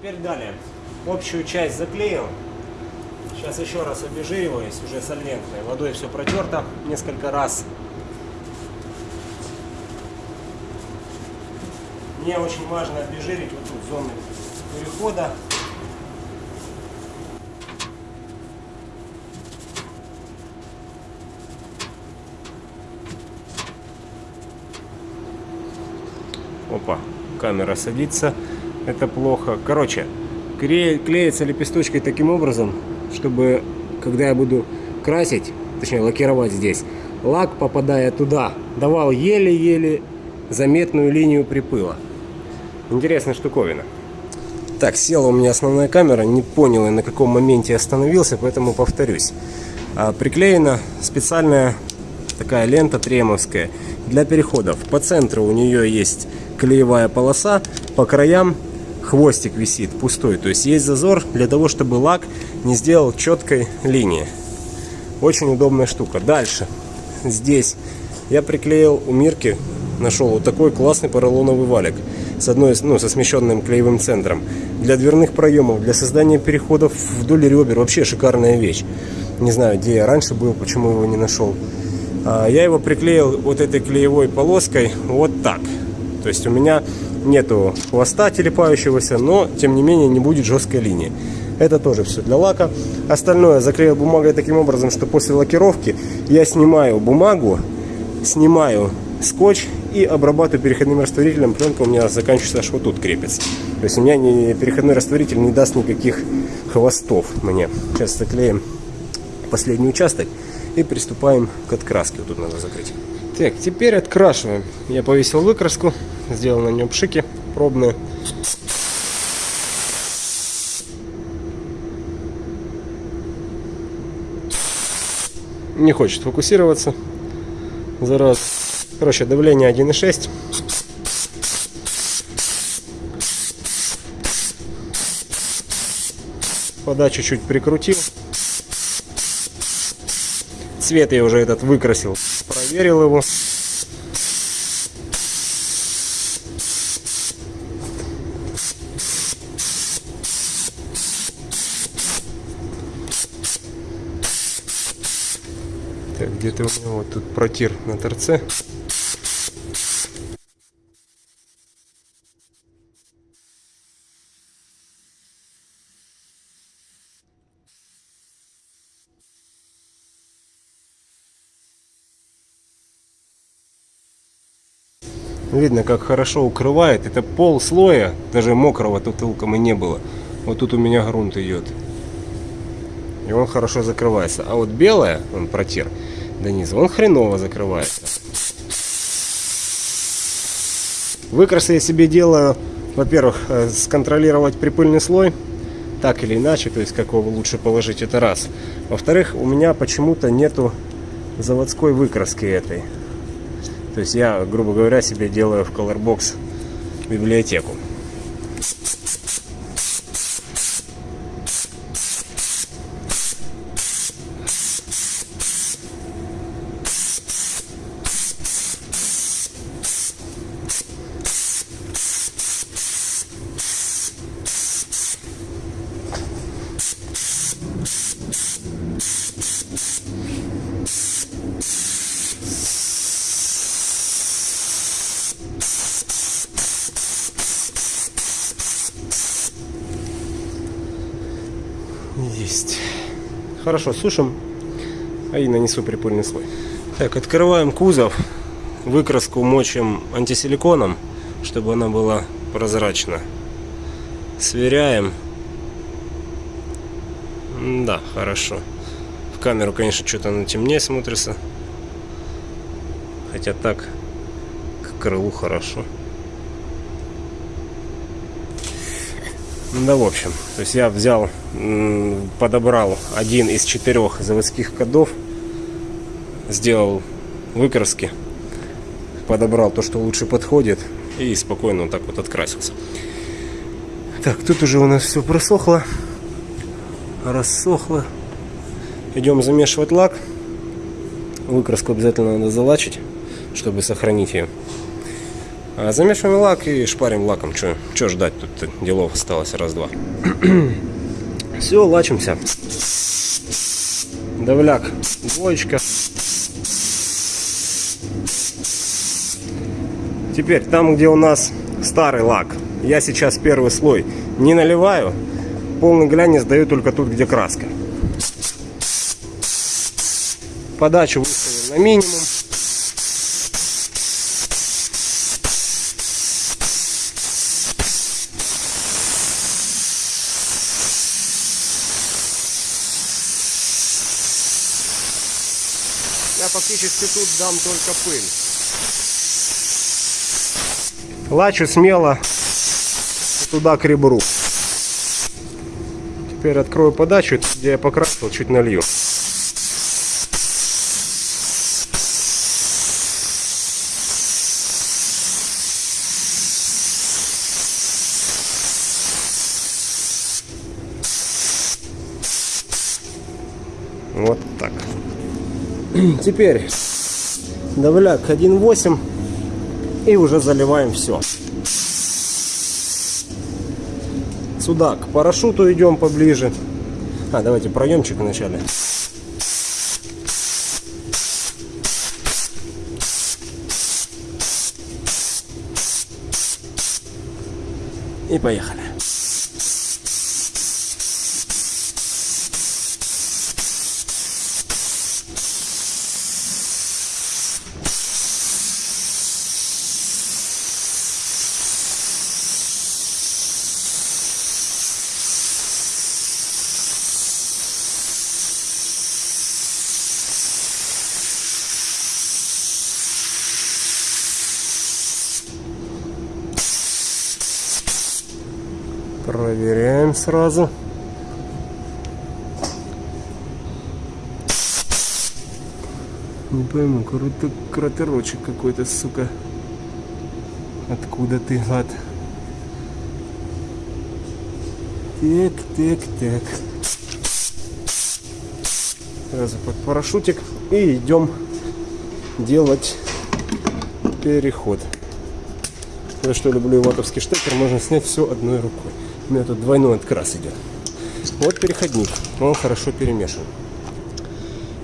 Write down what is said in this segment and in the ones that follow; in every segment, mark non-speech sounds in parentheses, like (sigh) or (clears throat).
Теперь далее. Общую часть заклеил. Сейчас еще раз обезжириваюсь уже сольвентной. Водой все протерто несколько раз. Мне очень важно обезжирить вот тут зоны перехода. Опа, камера садится. Это плохо. Короче, клеится лепесточкой таким образом, чтобы когда я буду красить, точнее лакировать здесь, лак, попадая туда, давал еле-еле заметную линию припыла. Интересная штуковина. Так, села у меня основная камера, не понял я на каком моменте остановился, поэтому повторюсь. А, приклеена специальная такая лента тремовская для переходов. По центру у нее есть клеевая полоса, по краям хвостик висит пустой. То есть есть зазор для того, чтобы лак не сделал четкой линии. Очень удобная штука. Дальше. Здесь я приклеил у Мирки, нашел вот такой классный поролоновый валик с одной, ну, со смещенным клеевым центром. Для дверных проемов, для создания переходов вдоль ребер. Вообще шикарная вещь. Не знаю, где я раньше был, почему его не нашел. А, я его приклеил вот этой клеевой полоской вот так. То есть у меня нету хвоста телепающегося, но тем не менее не будет жесткой линии. Это тоже все для лака. Остальное заклеил бумагой таким образом, что после лакировки я снимаю бумагу, снимаю скотч и обрабатываю переходным растворителем. Пленка у меня заканчивается аж вот тут крепится. То есть у меня не, переходной растворитель не даст никаких хвостов мне. Сейчас заклеим последний участок и приступаем к откраске. Вот тут надо закрыть. Так, теперь открашиваем. Я повесил выкраску, сделал на нем пшики пробные. Не хочет фокусироваться. За раз. Короче, давление 1,6. Подачу чуть прикрутил. Цвет я уже этот выкрасил. Проверил его. Так, где-то у меня вот тут протир на торце. Видно, как хорошо укрывает. Это пол слоя, даже мокрого тут толком и не было. Вот тут у меня грунт идет. И он хорошо закрывается. А вот белое, он протир до низа, он хреново закрывается. Выкрасы я себе делаю, во-первых, э, сконтролировать припыльный слой, так или иначе, то есть как его лучше положить, это раз. Во-вторых, у меня почему-то нету заводской выкраски этой. То есть я, грубо говоря, себе делаю в Colorbox библиотеку. Есть. Хорошо, сушим. И нанесу припыльный слой. Так, открываем кузов. Выкраску мочим антисиликоном, чтобы она была прозрачна. Сверяем. Да, хорошо. В камеру, конечно, что-то она темнее смотрится. Хотя так, к крылу хорошо. Да, в общем, то есть я взял, подобрал один из четырех заводских кодов, сделал выкраски, подобрал то, что лучше подходит, и спокойно вот так вот открасился. Так, тут уже у нас все просохло, рассохло. Идем замешивать лак. Выкраску обязательно надо залачить, чтобы сохранить ее. А замешиваем лак и шпарим лаком. Что ждать? Тут делов осталось раз-два. (clears throat) Все, лачимся. Давляк, двоечка. Теперь, там, где у нас старый лак, я сейчас первый слой не наливаю. Полный глянец даю только тут, где краска. Подачу выставил на минимум. Я фактически тут дам только пыль. Лачу смело туда к ребру. Теперь открою подачу, где я покрасил, чуть налью. Вот так. (clears throat) Теперь давляк 1.8 и уже заливаем все. Сюда к парашюту идем поближе. А, давайте проемчик вначале. И поехали. Проверяем сразу. Не пойму, круто, кратерочек какой-то, сука. Откуда ты, гад? Так, так, так. Сразу под парашютик. И идем делать переход. За что люблю ватовский штекер, можно снять все одной рукой. У меня тут двойной открас идет. Вот переходник, он хорошо перемешан.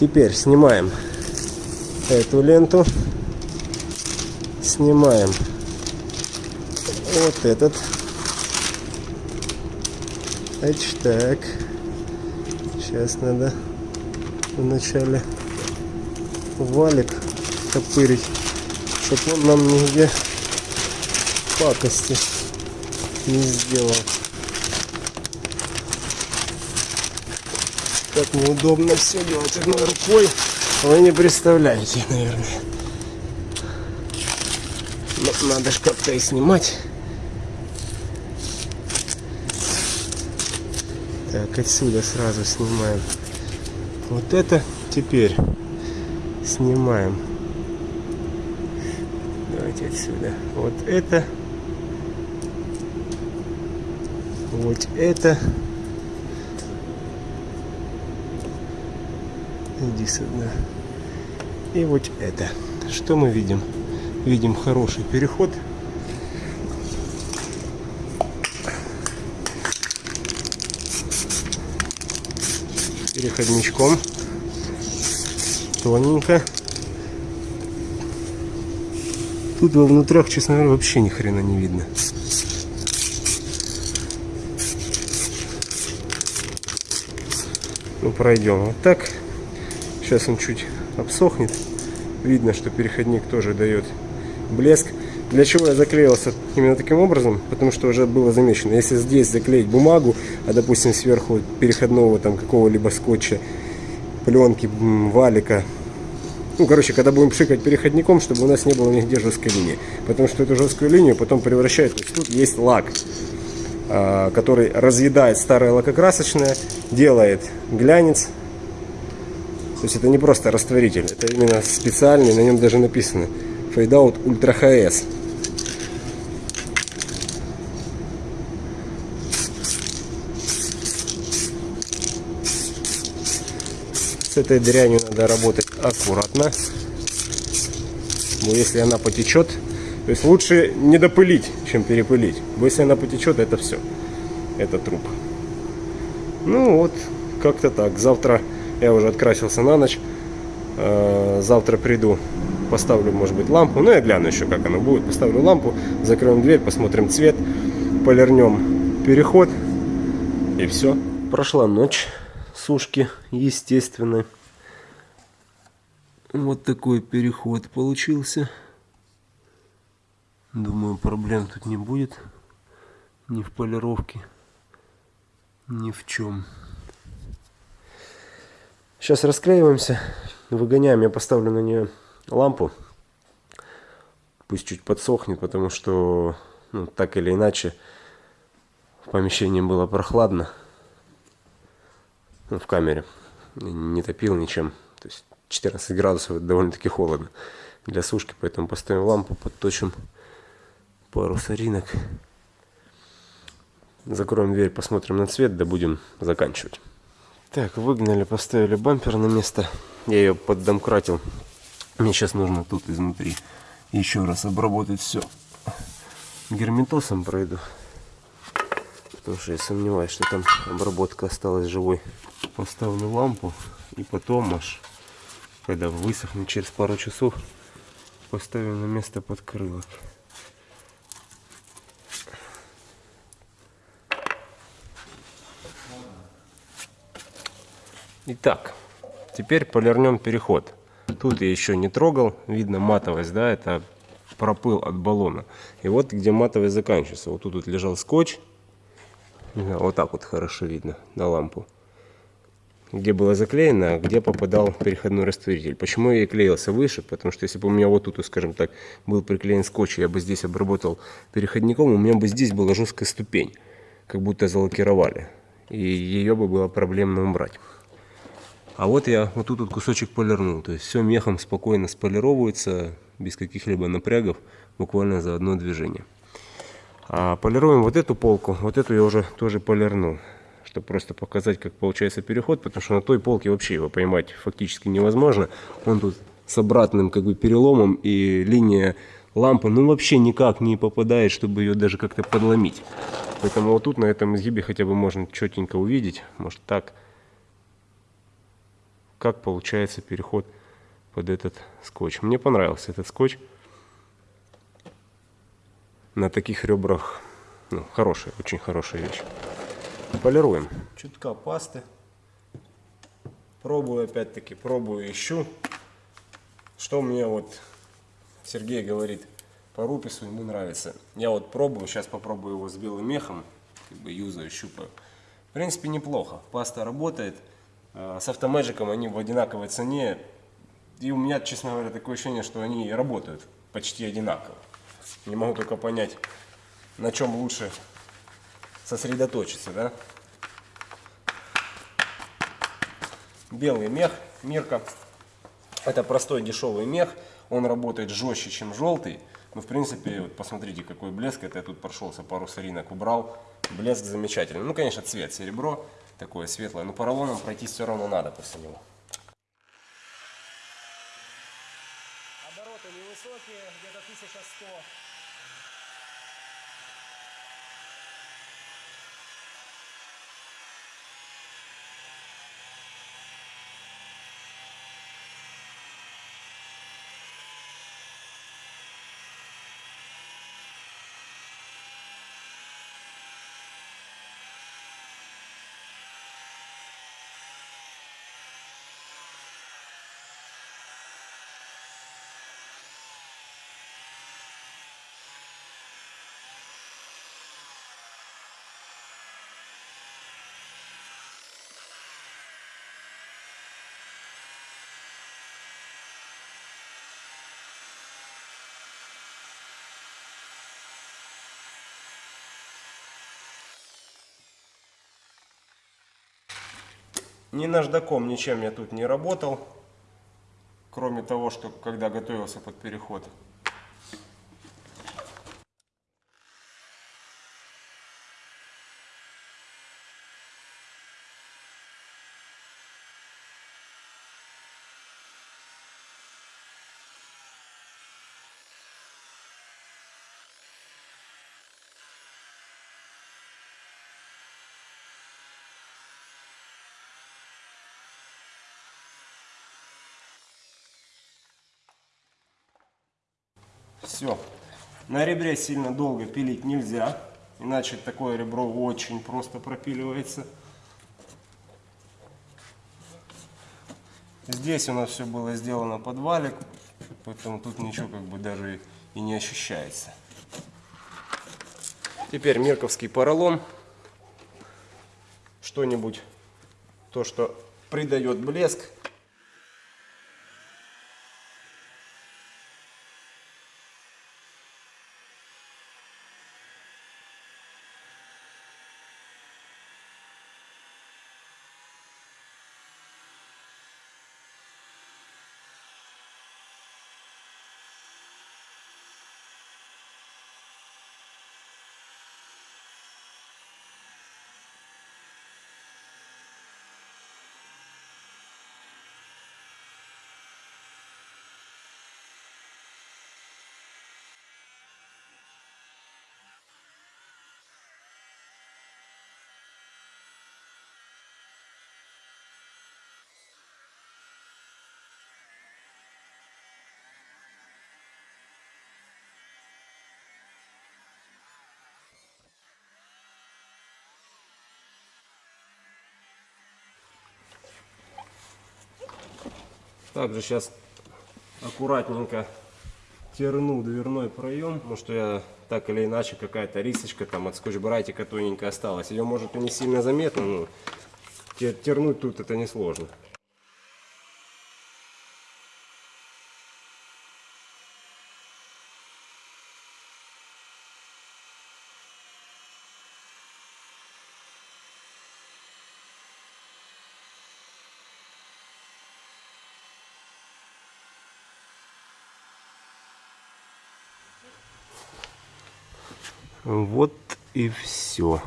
Теперь снимаем эту ленту, снимаем вот этот. Значит, так. Сейчас надо вначале валик топырить, чтобы он нам нигде пакости не сделал. Как неудобно все делать одной рукой. Вы не представляете, наверное. Но надо же как-то и снимать. Так, отсюда сразу снимаем. Вот это теперь снимаем. Давайте отсюда. Вот это. Вот это. Иди сюда. И вот это. Что мы видим? Видим хороший переход. Переходничком. Тоненько. Тут во внутрях, честно говоря, вообще ни хрена не видно. Ну, пройдем вот так. Сейчас он чуть обсохнет. Видно, что переходник тоже дает блеск. Для чего я заклеился именно таким образом? Потому что уже было замечено. Если здесь заклеить бумагу, а допустим сверху переходного там какого-либо скотча, пленки, валика, ну, короче, когда будем пшикать переходником, чтобы у нас не было нигде жесткой линии. Потому что эту жесткую линию потом превращает... То есть тут есть лак. А, который разъедает старое лакокрасочное, делает глянец. То есть это не просто растворитель, это именно специальный, на нем даже написано Fade Out Ultra HS. С этой дрянью надо работать аккуратно. Но если она потечет, То есть лучше не допылить, чем перепылить. Бо если она потечет, это все. Это труп. Ну вот, как-то так. Завтра я уже открасился на ночь. Э, Завтра приду, поставлю, может быть, лампу. Ну, я гляну еще, как она будет. Поставлю лампу, закроем дверь, посмотрим цвет, полирнем переход. И все. Прошла ночь сушки, естественно. Вот такой переход получился. Думаю, проблем тут не будет. Ни в полировке, ни в чем. Сейчас расклеиваемся, выгоняем. Я поставлю на нее лампу. Пусть чуть подсохнет, потому что, ну, так или иначе, в помещении было прохладно. Ну, в камере. Не топил ничем. То есть 14 градусов это довольно-таки холодно для сушки, поэтому поставим лампу, подточим пару соринок. Закроем дверь, посмотрим на цвет, да будем заканчивать. Так, выгнали, поставили бампер на место. Я ее поддомкратил. Мне сейчас нужно тут изнутри еще раз обработать все. Герметосом пройду. Потому что я сомневаюсь, что там обработка осталась живой. Поставлю лампу и потом аж, когда высохнет через пару часов, поставим на место подкрылок. Итак, теперь полирнем переход. Тут я еще не трогал, видно матовость, да, это пропыл от баллона. И вот где матовость заканчивается. Вот тут вот лежал скотч, вот так вот хорошо видно на лампу. Где было заклеено, а где попадал переходной растворитель. Почему я и клеился выше? Потому что если бы у меня вот тут, скажем так, был приклеен скотч, я бы здесь обработал переходником, у меня бы здесь была жесткая ступень, как будто залакировали. И ее бы было проблемно убрать. А вот я вот тут вот кусочек полирнул. То есть все мехом спокойно сполировывается, без каких-либо напрягов, буквально за одно движение. А полируем вот эту полку, вот эту я уже тоже полирнул. Чтобы просто показать, как получается переход, потому что на той полке вообще его поймать фактически невозможно. Он тут с обратным как бы переломом и линия лампы ну вообще никак не попадает, чтобы ее даже как-то подломить. Поэтому вот тут на этом изгибе хотя бы можно четенько увидеть, может так как получается переход под этот скотч. Мне понравился этот скотч. На таких ребрах ну, хорошая, очень хорошая вещь. Полируем. Чутка пасты. Пробую опять-таки, пробую, ищу. Что мне вот Сергей говорит по рупису, ему нравится. Я вот пробую, сейчас попробую его с белым мехом, как бы юзаю, щупаю. В принципе, неплохо. Паста работает. Э, с автомэджиком они в одинаковой цене. И у меня, честно говоря, такое ощущение, что они работают почти одинаково. Не могу только понять, на чем лучше сосредоточиться, да? Белый мех, Мирка. Это простой дешевый мех. Он работает жестче, чем желтый. Но в принципе, вот посмотрите, какой блеск. Это я тут прошелся, пару соринок убрал. Блеск замечательный. Ну, конечно, цвет серебро такое светлое. Но поролоном пройти все равно надо после него. Обороты невысокие, где-то 1100. Ни наждаком, ничем я тут не работал. Кроме того, что когда готовился под переход. Все. На ребре сильно долго пилить нельзя, иначе такое ребро очень просто пропиливается. Здесь у нас все было сделано под валик, поэтому тут ничего как бы даже и не ощущается. Теперь мирковский поролон. Что-нибудь, то, что придает блеск. Также сейчас аккуратненько терну дверной проем, потому что я так или иначе какая-то рисочка там от скотч-братика тоненькая осталась. Ее может и не сильно заметно, но тернуть тут это несложно. Вот и все.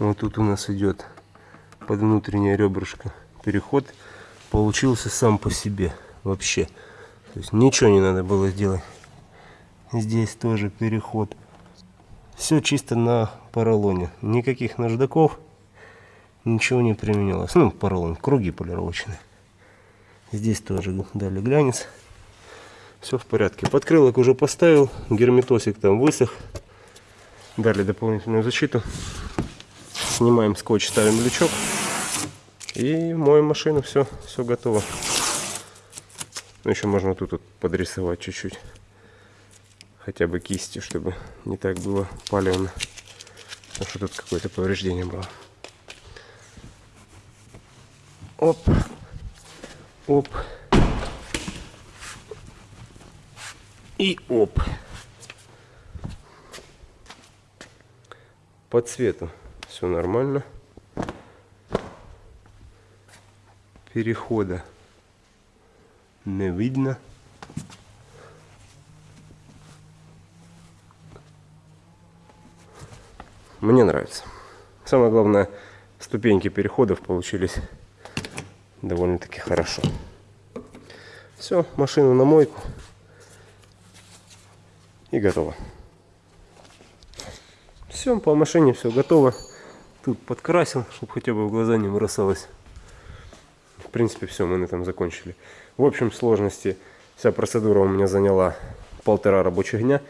Вот тут у нас идет под внутреннее ребрышко переход. Получился сам по себе вообще. То есть ничего не надо было сделать. Здесь тоже переход. Все чисто на поролоне. Никаких наждаков. Ничего не применялось. Ну, поролон, круги полировочные. Здесь тоже дали глянец. Все в порядке. Подкрылок уже поставил, герметосик там высох. Дали дополнительную защиту. Снимаем скотч, ставим лючок. И моем машину, все, все готово. Ну, еще можно тут вот подрисовать чуть-чуть. Хотя бы кистью, чтобы не так было палевно. Потому что тут какое-то повреждение было. Оп. Оп. И оп. По цвету все нормально. Перехода не видно. Мне нравится. Самое главное, ступеньки переходов получились довольно-таки хорошо. Все, машину на мойку и готово. Все, по машине все готово. Тут подкрасил, чтобы хотя бы в глаза не бросалось. В принципе, все, мы на этом закончили. В общем сложности вся процедура у меня заняла полтора рабочих дня.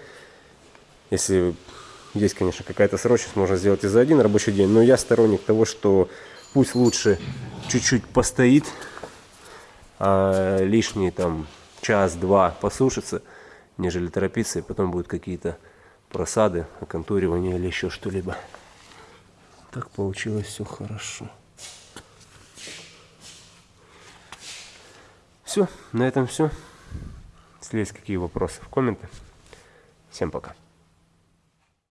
Если есть, конечно, какая-то срочность, можно сделать и за один рабочий день. Но я сторонник того, что пусть лучше чуть-чуть постоит, а лишний там час-два посушится – нежели торопиться, и потом будут какие-то просады, оконтуривание или еще что-либо. Так получилось все хорошо. Все, на этом все. Если есть какие вопросы в комменты. Всем пока.